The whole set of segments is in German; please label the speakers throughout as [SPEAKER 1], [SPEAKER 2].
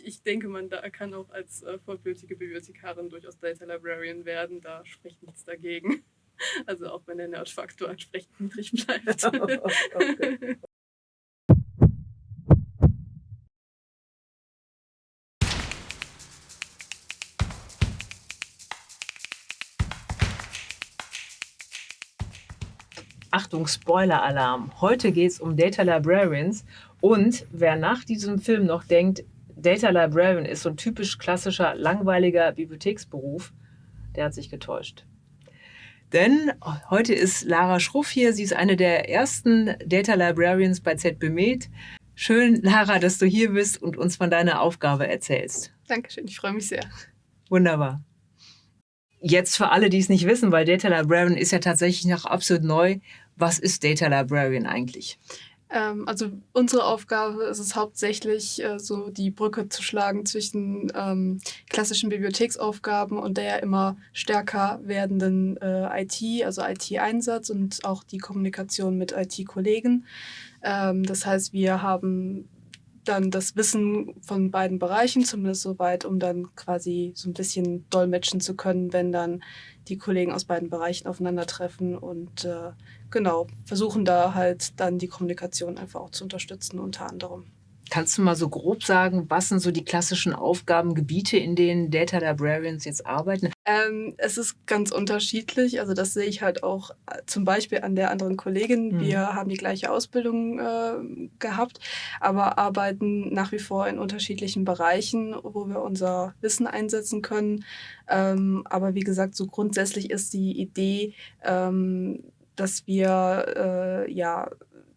[SPEAKER 1] ich, ich denke, man da kann auch als äh, vollblütige Bibliothekarin durchaus Data Librarian werden. Da spricht nichts dagegen. Also auch wenn der Nerdfaktor entsprechend niedrig bleibt. okay.
[SPEAKER 2] Achtung, Spoiler-Alarm. Heute geht es um Data Librarians und wer nach diesem Film noch denkt, Data Librarian ist so ein typisch klassischer, langweiliger Bibliotheksberuf, der hat sich getäuscht. Denn heute ist Lara Schruff hier. Sie ist eine der ersten Data Librarians bei ZBMed. Schön, Lara, dass du hier bist und uns von deiner Aufgabe erzählst.
[SPEAKER 1] Dankeschön, ich freue mich sehr.
[SPEAKER 2] Wunderbar. Jetzt für alle, die es nicht wissen, weil Data Librarian ist ja tatsächlich noch absolut neu. Was ist Data Librarian eigentlich?
[SPEAKER 1] Ähm, also unsere Aufgabe ist es hauptsächlich, äh, so die Brücke zu schlagen zwischen ähm, klassischen Bibliotheksaufgaben und der immer stärker werdenden äh, IT, also IT-Einsatz und auch die Kommunikation mit IT-Kollegen. Ähm, das heißt, wir haben dann das Wissen von beiden Bereichen, zumindest soweit, um dann quasi so ein bisschen dolmetschen zu können, wenn dann die Kollegen aus beiden Bereichen aufeinandertreffen und äh, genau, versuchen da halt dann die Kommunikation einfach auch zu unterstützen unter anderem.
[SPEAKER 2] Kannst du mal so grob sagen, was sind so die klassischen Aufgabengebiete, in denen Data Librarians jetzt arbeiten?
[SPEAKER 1] Ähm, es ist ganz unterschiedlich. Also das sehe ich halt auch äh, zum Beispiel an der anderen Kollegin. Mhm. Wir haben die gleiche Ausbildung äh, gehabt, aber arbeiten nach wie vor in unterschiedlichen Bereichen, wo wir unser Wissen einsetzen können. Ähm, aber wie gesagt, so grundsätzlich ist die Idee, ähm, dass wir äh, ja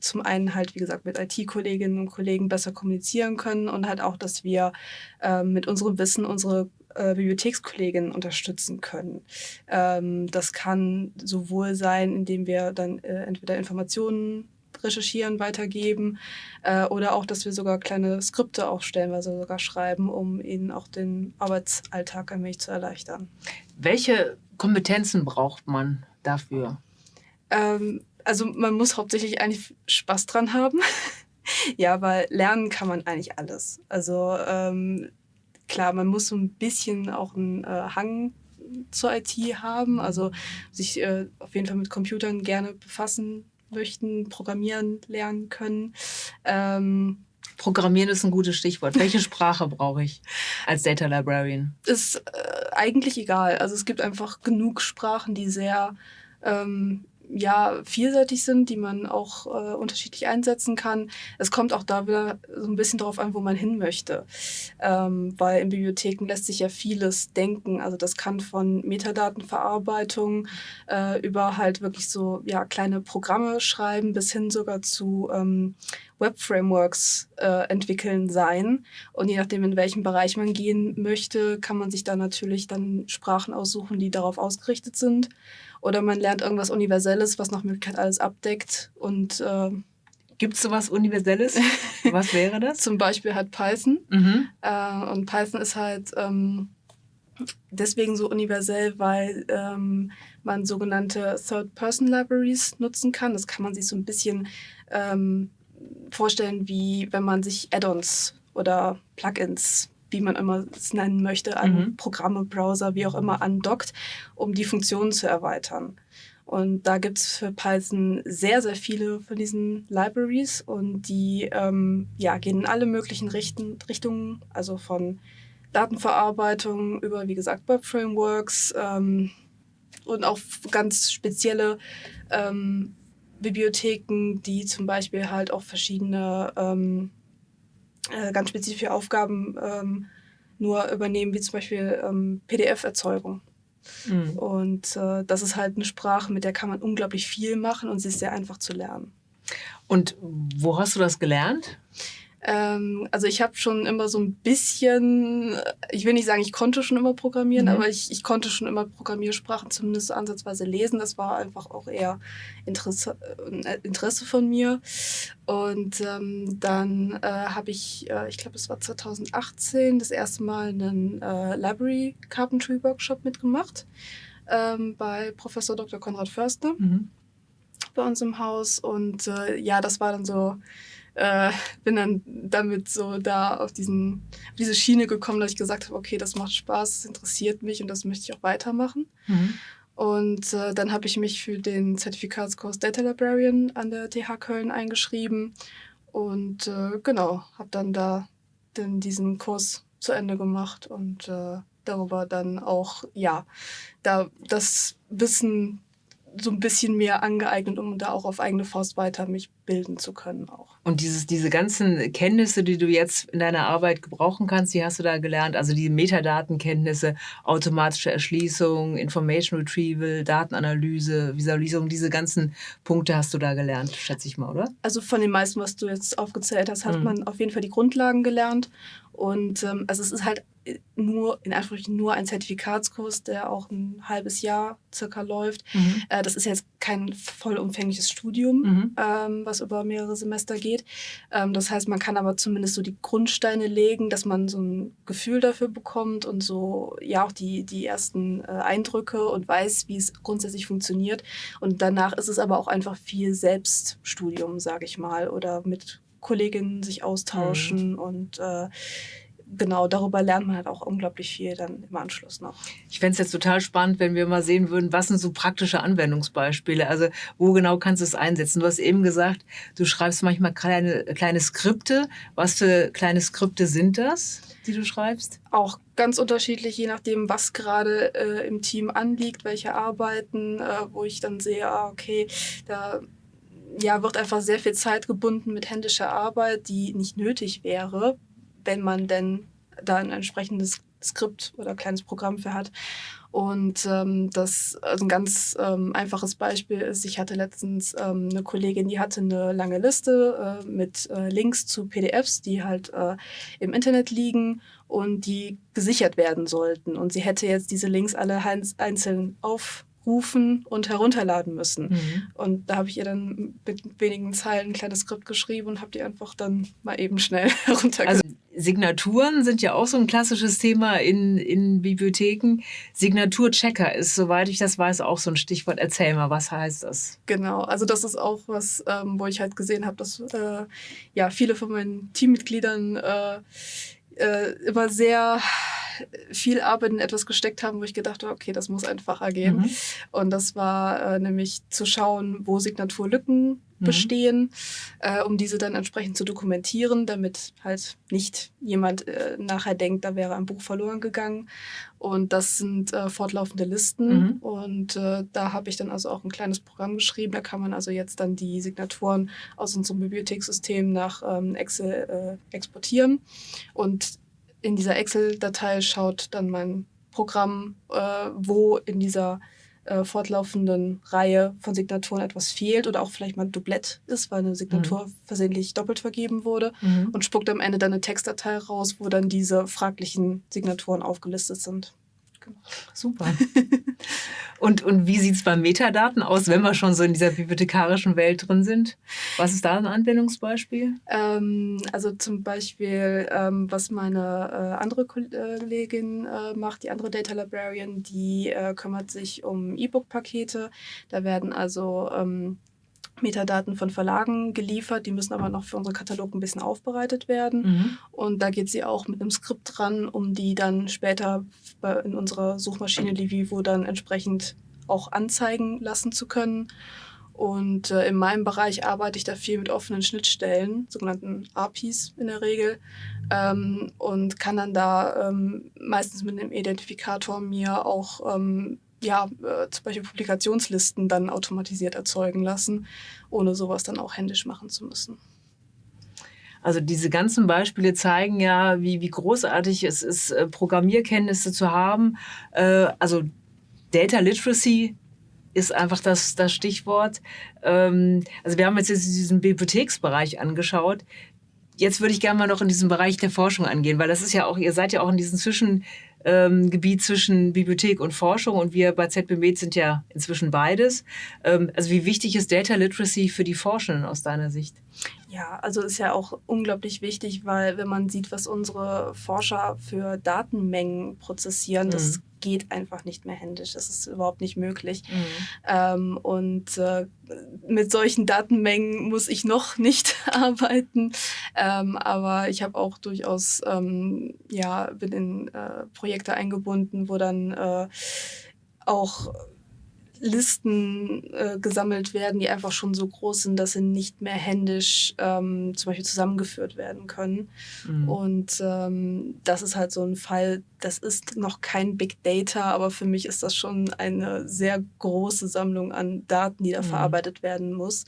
[SPEAKER 1] zum einen halt, wie gesagt, mit IT-Kolleginnen und Kollegen besser kommunizieren können und halt auch, dass wir äh, mit unserem Wissen unsere äh, Bibliothekskolleginnen unterstützen können. Ähm, das kann sowohl sein, indem wir dann äh, entweder Informationen recherchieren, weitergeben äh, oder auch, dass wir sogar kleine Skripte auch stellenweise sogar schreiben, um ihnen auch den Arbeitsalltag ein wenig zu erleichtern.
[SPEAKER 2] Welche Kompetenzen braucht man dafür?
[SPEAKER 1] Ähm, also man muss hauptsächlich eigentlich Spaß dran haben. ja, weil lernen kann man eigentlich alles. Also ähm, klar, man muss so ein bisschen auch einen äh, Hang zur IT haben, also sich äh, auf jeden Fall mit Computern gerne befassen möchten, programmieren lernen können. Ähm,
[SPEAKER 2] Programmieren ist ein gutes Stichwort. Welche Sprache brauche ich als Data Librarian?
[SPEAKER 1] Ist äh, eigentlich egal. Also es gibt einfach genug Sprachen, die sehr ähm, ja, vielseitig sind, die man auch äh, unterschiedlich einsetzen kann. Es kommt auch da wieder so ein bisschen darauf an, wo man hin möchte. Ähm, weil in Bibliotheken lässt sich ja vieles denken. Also das kann von Metadatenverarbeitung äh, über halt wirklich so ja, kleine Programme schreiben bis hin sogar zu ähm, Web-Frameworks äh, entwickeln sein. Und je nachdem, in welchem Bereich man gehen möchte, kann man sich da natürlich dann Sprachen aussuchen, die darauf ausgerichtet sind. Oder man lernt irgendwas Universelles, was nach Möglichkeit alles abdeckt. Und äh,
[SPEAKER 2] Gibt es sowas Universelles? Was wäre das?
[SPEAKER 1] Zum Beispiel halt Python. Mhm. Äh, und Python ist halt ähm, deswegen so universell, weil ähm, man sogenannte Third-Person-Libraries nutzen kann. Das kann man sich so ein bisschen ähm, vorstellen, wie wenn man sich Add-ons oder Plugins wie man immer es nennen möchte, an mhm. Programme, Browser, wie auch immer andockt, um die Funktionen zu erweitern. Und da gibt es für Python sehr, sehr viele von diesen Libraries und die ähm, ja, gehen in alle möglichen Richten, Richtungen, also von Datenverarbeitung über, wie gesagt, Web-Frameworks ähm, und auch ganz spezielle ähm, Bibliotheken, die zum Beispiel halt auch verschiedene ähm, äh, ganz spezifische Aufgaben ähm, nur übernehmen, wie zum Beispiel ähm, PDF-Erzeugung. Mhm. Und äh, das ist halt eine Sprache, mit der kann man unglaublich viel machen und sie ist sehr einfach zu lernen.
[SPEAKER 2] Und wo hast du das gelernt?
[SPEAKER 1] Ähm, also ich habe schon immer so ein bisschen, ich will nicht sagen, ich konnte schon immer programmieren, mhm. aber ich, ich konnte schon immer Programmiersprachen zumindest ansatzweise lesen. Das war einfach auch eher Interesse, äh, Interesse von mir. Und ähm, dann äh, habe ich, äh, ich glaube, es war 2018, das erste Mal einen äh, Library Carpentry Workshop mitgemacht ähm, bei Professor Dr. Konrad Förster mhm. bei uns im Haus. Und äh, ja, das war dann so äh, bin dann damit so da auf, diesen, auf diese Schiene gekommen, dass ich gesagt habe, okay, das macht Spaß, das interessiert mich und das möchte ich auch weitermachen. Mhm. Und äh, dann habe ich mich für den Zertifikatskurs Data Librarian an der TH Köln eingeschrieben und äh, genau, habe dann da den, diesen Kurs zu Ende gemacht und äh, darüber dann auch, ja, da das Wissen so ein bisschen mehr angeeignet, um da auch auf eigene Faust weiter mich bilden zu können auch.
[SPEAKER 2] Und dieses, diese ganzen Kenntnisse, die du jetzt in deiner Arbeit gebrauchen kannst, die hast du da gelernt? Also die Metadatenkenntnisse, automatische Erschließung, Information Retrieval, Datenanalyse, Visualisierung, diese ganzen Punkte hast du da gelernt, schätze ich mal, oder?
[SPEAKER 1] Also von den meisten, was du jetzt aufgezählt hast, hat mhm. man auf jeden Fall die Grundlagen gelernt. Und ähm, also es ist halt nur, in Anführungsstrichen, nur ein Zertifikatskurs, der auch ein halbes Jahr circa läuft. Mhm. Äh, das ist jetzt kein vollumfängliches Studium, mhm. ähm, was über mehrere Semester geht. Ähm, das heißt, man kann aber zumindest so die Grundsteine legen, dass man so ein Gefühl dafür bekommt und so, ja, auch die, die ersten äh, Eindrücke und weiß, wie es grundsätzlich funktioniert. Und danach ist es aber auch einfach viel Selbststudium, sage ich mal, oder mit Kolleginnen sich austauschen mhm. und äh, genau, darüber lernt man halt auch unglaublich viel dann im Anschluss noch.
[SPEAKER 2] Ich fände es jetzt total spannend, wenn wir mal sehen würden, was sind so praktische Anwendungsbeispiele? Also wo genau kannst du es einsetzen? Du hast eben gesagt, du schreibst manchmal kleine, kleine Skripte. Was für kleine Skripte sind das, die du schreibst?
[SPEAKER 1] Auch ganz unterschiedlich, je nachdem, was gerade äh, im Team anliegt, welche Arbeiten, äh, wo ich dann sehe, ah, okay, da ja, wird einfach sehr viel Zeit gebunden mit händischer Arbeit, die nicht nötig wäre, wenn man denn da ein entsprechendes Skript oder kleines Programm für hat. Und ähm, das also ein ganz ähm, einfaches Beispiel ist, ich hatte letztens ähm, eine Kollegin, die hatte eine lange Liste äh, mit äh, Links zu PDFs, die halt äh, im Internet liegen und die gesichert werden sollten. Und sie hätte jetzt diese Links alle einzeln auf rufen und herunterladen müssen. Mhm. Und da habe ich ihr dann mit wenigen Zeilen ein kleines Skript geschrieben und habe die einfach dann mal eben schnell heruntergeladen. Also
[SPEAKER 2] Signaturen sind ja auch so ein klassisches Thema in, in Bibliotheken. Signaturchecker ist, soweit ich das weiß, auch so ein Stichwort. Erzähl mal, was heißt das?
[SPEAKER 1] Genau, also das ist auch was, ähm, wo ich halt gesehen habe, dass äh, ja viele von meinen Teammitgliedern äh, äh, immer sehr viel Arbeit in etwas gesteckt haben, wo ich gedacht habe, okay, das muss einfacher gehen. Mhm. Und das war äh, nämlich zu schauen, wo Signaturlücken mhm. bestehen, äh, um diese dann entsprechend zu dokumentieren, damit halt nicht jemand äh, nachher denkt, da wäre ein Buch verloren gegangen. Und das sind äh, fortlaufende Listen. Mhm. Und äh, da habe ich dann also auch ein kleines Programm geschrieben. Da kann man also jetzt dann die Signaturen aus unserem Bibliothekssystem nach ähm, Excel äh, exportieren. Und in dieser Excel-Datei schaut dann mein Programm, äh, wo in dieser äh, fortlaufenden Reihe von Signaturen etwas fehlt oder auch vielleicht mal ein Doublett ist, weil eine Signatur mhm. versehentlich doppelt vergeben wurde mhm. und spuckt am Ende dann eine Textdatei raus, wo dann diese fraglichen Signaturen aufgelistet sind.
[SPEAKER 2] Super. und, und wie sieht es bei Metadaten aus, wenn wir schon so in dieser bibliothekarischen Welt drin sind? Was ist da ein Anwendungsbeispiel?
[SPEAKER 1] Ähm, also zum Beispiel, ähm, was meine äh, andere Kollegin äh, macht, die andere Data Librarian, die äh, kümmert sich um E-Book-Pakete. Da werden also ähm, Metadaten von Verlagen geliefert, die müssen aber noch für unseren Katalog ein bisschen aufbereitet werden. Mhm. Und da geht sie auch mit einem Skript dran, um die dann später in unserer Suchmaschine Livivo dann entsprechend auch anzeigen lassen zu können. Und äh, in meinem Bereich arbeite ich da viel mit offenen Schnittstellen, sogenannten APIs in der Regel, ähm, und kann dann da ähm, meistens mit einem Identifikator mir auch ähm, ja, äh, zum Beispiel Publikationslisten dann automatisiert erzeugen lassen, ohne sowas dann auch händisch machen zu müssen.
[SPEAKER 2] Also diese ganzen Beispiele zeigen ja, wie, wie großartig es ist, äh, Programmierkenntnisse zu haben. Äh, also Data Literacy ist einfach das, das Stichwort. Ähm, also wir haben jetzt diesen Bibliotheksbereich angeschaut. Jetzt würde ich gerne mal noch in diesen Bereich der Forschung angehen, weil das ist ja auch, ihr seid ja auch in diesen Zwischen, ähm, Gebiet zwischen Bibliothek und Forschung und wir bei ZBMed sind ja inzwischen beides. Ähm, also wie wichtig ist Data Literacy für die Forschenden aus deiner Sicht?
[SPEAKER 1] Ja, also ist ja auch unglaublich wichtig, weil wenn man sieht, was unsere Forscher für Datenmengen prozessieren, mhm. das geht einfach nicht mehr händisch. Das ist überhaupt nicht möglich. Mhm. Ähm, und äh, mit solchen Datenmengen muss ich noch nicht arbeiten. Ähm, aber ich habe auch durchaus, ähm, ja, bin in äh, Projekte eingebunden, wo dann äh, auch Listen äh, gesammelt werden, die einfach schon so groß sind, dass sie nicht mehr händisch ähm, zum Beispiel zusammengeführt werden können. Mhm. Und ähm, das ist halt so ein Fall, das ist noch kein Big Data, aber für mich ist das schon eine sehr große Sammlung an Daten, die da mhm. verarbeitet werden muss.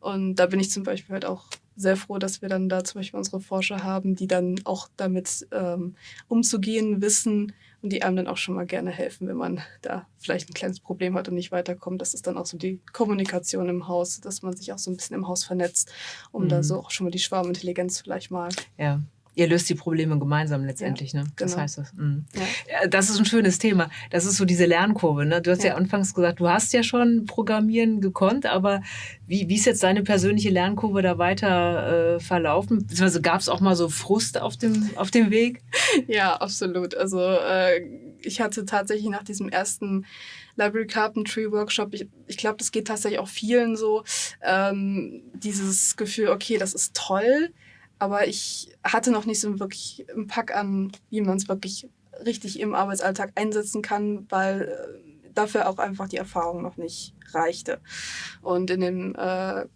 [SPEAKER 1] Und da bin ich zum Beispiel halt auch sehr froh, dass wir dann da zum Beispiel unsere Forscher haben, die dann auch damit ähm, umzugehen wissen, und die einem dann auch schon mal gerne helfen, wenn man da vielleicht ein kleines Problem hat und nicht weiterkommt. Das ist dann auch so die Kommunikation im Haus, dass man sich auch so ein bisschen im Haus vernetzt, um mhm. da so auch schon mal die Schwarmintelligenz vielleicht mal
[SPEAKER 2] ja ihr löst die Probleme gemeinsam letztendlich. Ja, ne? Das genau. heißt das. Mhm. Ja. Das ist ein schönes Thema. Das ist so diese Lernkurve. Ne? Du hast ja. ja anfangs gesagt, du hast ja schon Programmieren gekonnt, aber wie, wie ist jetzt deine persönliche Lernkurve da weiter äh, verlaufen? Beziehungsweise gab es auch mal so Frust auf dem, auf dem Weg?
[SPEAKER 1] Ja, absolut. Also äh, ich hatte tatsächlich nach diesem ersten Library Carpentry Workshop, ich, ich glaube, das geht tatsächlich auch vielen so, ähm, dieses Gefühl, okay, das ist toll, aber ich hatte noch nicht so wirklich einen Pack an, wie man es wirklich richtig im Arbeitsalltag einsetzen kann, weil äh, dafür auch einfach die Erfahrung noch nicht reichte. Und in dem äh,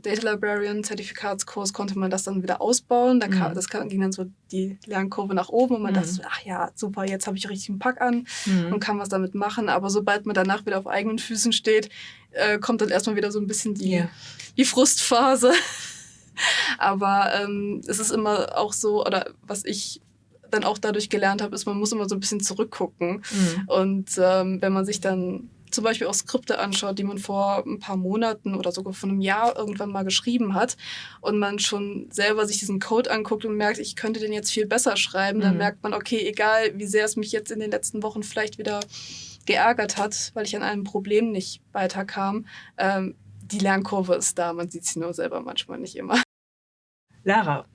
[SPEAKER 1] Data Librarian Zertifikatskurs konnte man das dann wieder ausbauen. Da kam, mhm. Das ging dann so die Lernkurve nach oben und man mhm. dachte ach ja, super, jetzt habe ich richtig einen Pack an mhm. und kann was damit machen. Aber sobald man danach wieder auf eigenen Füßen steht, äh, kommt dann erstmal wieder so ein bisschen die, yeah. die Frustphase. Aber ähm, es ist immer auch so, oder was ich dann auch dadurch gelernt habe, ist, man muss immer so ein bisschen zurückgucken. Mhm. Und ähm, wenn man sich dann zum Beispiel auch Skripte anschaut, die man vor ein paar Monaten oder sogar vor einem Jahr irgendwann mal geschrieben hat und man schon selber sich diesen Code anguckt und merkt, ich könnte den jetzt viel besser schreiben, mhm. dann merkt man, okay, egal wie sehr es mich jetzt in den letzten Wochen vielleicht wieder geärgert hat, weil ich an einem Problem nicht weiterkam, ähm, die Lernkurve ist da, man sieht sie nur selber manchmal nicht immer.
[SPEAKER 2] Lara,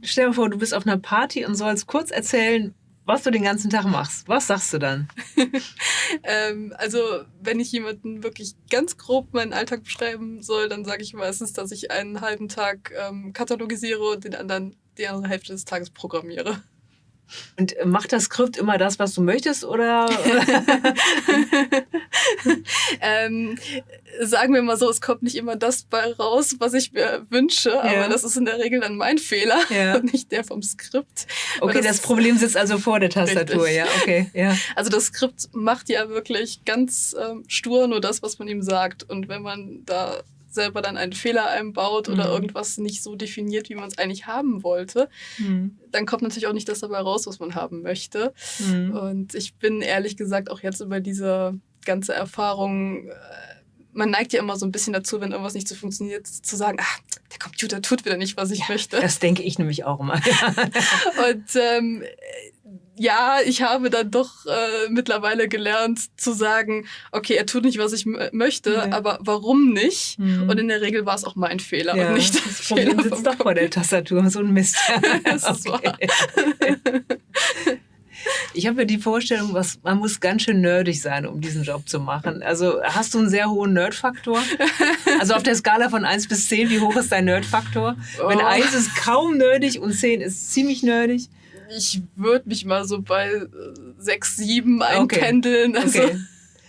[SPEAKER 2] stell dir vor, du bist auf einer Party und sollst kurz erzählen, was du den ganzen Tag machst. Was sagst du dann?
[SPEAKER 1] ähm, also, wenn ich jemanden wirklich ganz grob meinen Alltag beschreiben soll, dann sage ich meistens, dass ich einen halben Tag ähm, katalogisiere und den anderen die andere Hälfte des Tages programmiere.
[SPEAKER 2] Und macht das Skript immer das, was du möchtest, oder?
[SPEAKER 1] ähm, sagen wir mal so, es kommt nicht immer das bei raus, was ich mir wünsche, ja. aber das ist in der Regel dann mein Fehler ja. und nicht der vom Skript.
[SPEAKER 2] Okay, das, das, Problem sitzt also vor der Tastatur, richtig. ja, okay, ja.
[SPEAKER 1] Also das Skript macht ja wirklich ganz ähm, stur nur das, was man ihm sagt und wenn man da selber dann einen Fehler einbaut oder mhm. irgendwas nicht so definiert, wie man es eigentlich haben wollte, mhm. dann kommt natürlich auch nicht das dabei raus, was man haben möchte. Mhm. Und ich bin ehrlich gesagt auch jetzt über diese ganze Erfahrung, äh, man neigt ja immer so ein bisschen dazu, wenn irgendwas nicht so funktioniert, zu sagen, ach, der Computer tut wieder nicht, was ich ja, möchte.
[SPEAKER 2] Das denke ich nämlich auch immer.
[SPEAKER 1] Und ähm, ja, ich habe dann doch äh, mittlerweile gelernt zu sagen, okay, er tut nicht, was ich möchte, nee. aber warum nicht? Mhm. Und in der Regel war es auch mein Fehler ja, und nicht das, das
[SPEAKER 2] Problem Fehler sitzt doch vor der Tastatur, so ein Mist. das okay. Ich habe ja die Vorstellung, was, man muss ganz schön nerdig sein, um diesen Job zu machen. Also hast du einen sehr hohen Nerdfaktor? Also auf der Skala von 1 bis 10, wie hoch ist dein Nerdfaktor? Oh. Wenn 1 ist kaum nerdig und 10 ist ziemlich nerdig
[SPEAKER 1] ich würde mich mal so bei 6, 7 einpendeln. Okay. Also okay.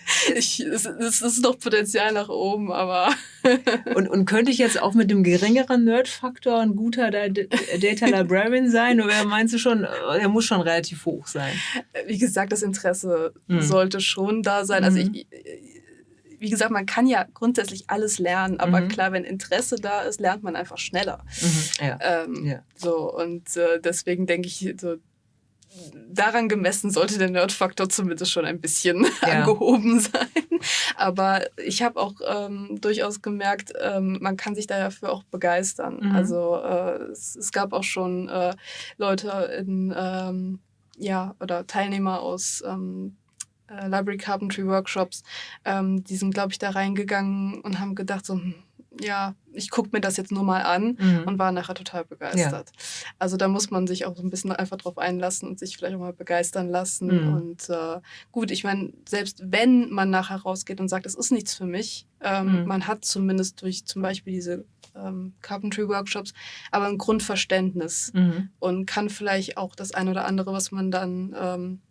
[SPEAKER 1] Ich, es, es ist noch Potenzial nach oben, aber.
[SPEAKER 2] und, und könnte ich jetzt auch mit dem geringeren Nerd-Faktor ein guter Data Librarian sein? Oder meinst du schon, er muss schon relativ hoch sein?
[SPEAKER 1] Wie gesagt, das Interesse hm. sollte schon da sein. Also mhm. ich, wie gesagt, man kann ja grundsätzlich alles lernen, aber mhm. klar, wenn Interesse da ist, lernt man einfach schneller. Mhm. Ja. Ähm, ja. So, und äh, deswegen denke ich, so, daran gemessen sollte der Nerdfaktor zumindest schon ein bisschen ja. angehoben sein. Aber ich habe auch ähm, durchaus gemerkt, ähm, man kann sich dafür auch begeistern. Mhm. Also äh, es, es, gab auch schon äh, Leute in, ähm, ja, oder Teilnehmer aus ähm, äh, Library Carpentry Workshops, ähm, die sind, glaube ich, da reingegangen und haben gedacht, so, hm, ja, ich gucke mir das jetzt nur mal an mhm. und war nachher total begeistert. Ja. Also da muss man sich auch so ein bisschen einfach drauf einlassen und sich vielleicht auch mal begeistern lassen. Mhm. Und äh, gut, ich meine, selbst wenn man nachher rausgeht und sagt, es ist nichts für mich, ähm, mhm. man hat zumindest durch zum Beispiel diese ähm, Carpentry-Workshops aber ein Grundverständnis mhm. und kann vielleicht auch das eine oder andere, was man dann ähm,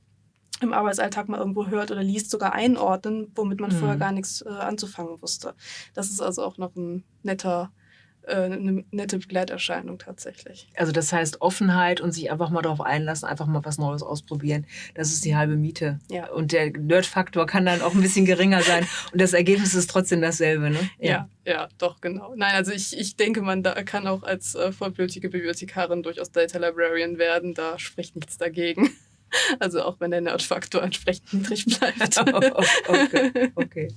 [SPEAKER 1] im Arbeitsalltag mal irgendwo hört oder liest, sogar einordnen, womit man mhm. vorher gar nichts äh, anzufangen wusste. Das ist also auch noch ein netter, äh, eine nette Begleiterscheinung tatsächlich.
[SPEAKER 2] Also das heißt Offenheit und sich einfach mal darauf einlassen, einfach mal was Neues ausprobieren. Das ist die halbe Miete. Ja. Und der Nerd-Faktor kann dann auch ein bisschen geringer sein und das Ergebnis ist trotzdem dasselbe, ne?
[SPEAKER 1] Ja, ja, ja doch, genau. Nein, also ich, ich denke, man da kann auch als äh, vollblütige Bibliothekarin durchaus Data Librarian werden. Da spricht nichts dagegen. Also auch wenn der Nerdfaktor entsprechend niedrig bleibt.
[SPEAKER 2] okay, okay.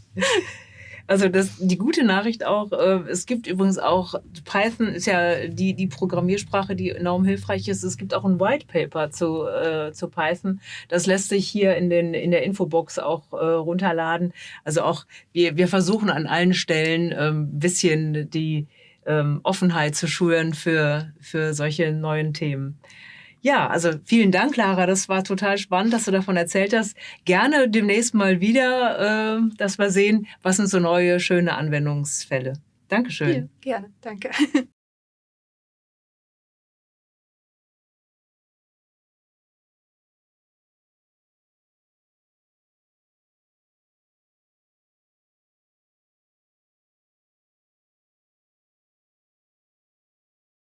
[SPEAKER 2] Also das, die gute Nachricht auch, äh, es gibt übrigens auch, Python ist ja die, die Programmiersprache, die enorm hilfreich ist. Es gibt auch ein White Paper zu, äh, zu Python. Das lässt sich hier in, den, in der Infobox auch äh, runterladen. Also auch wir, wir versuchen an allen Stellen ein ähm, bisschen die ähm, Offenheit zu schulen für, für solche neuen Themen. Ja, also vielen Dank, Lara. Das war total spannend, dass du davon erzählt hast. Gerne demnächst mal wieder, äh, dass wir sehen, was sind so neue, schöne Anwendungsfälle. Dankeschön.
[SPEAKER 1] Ja, gerne, danke.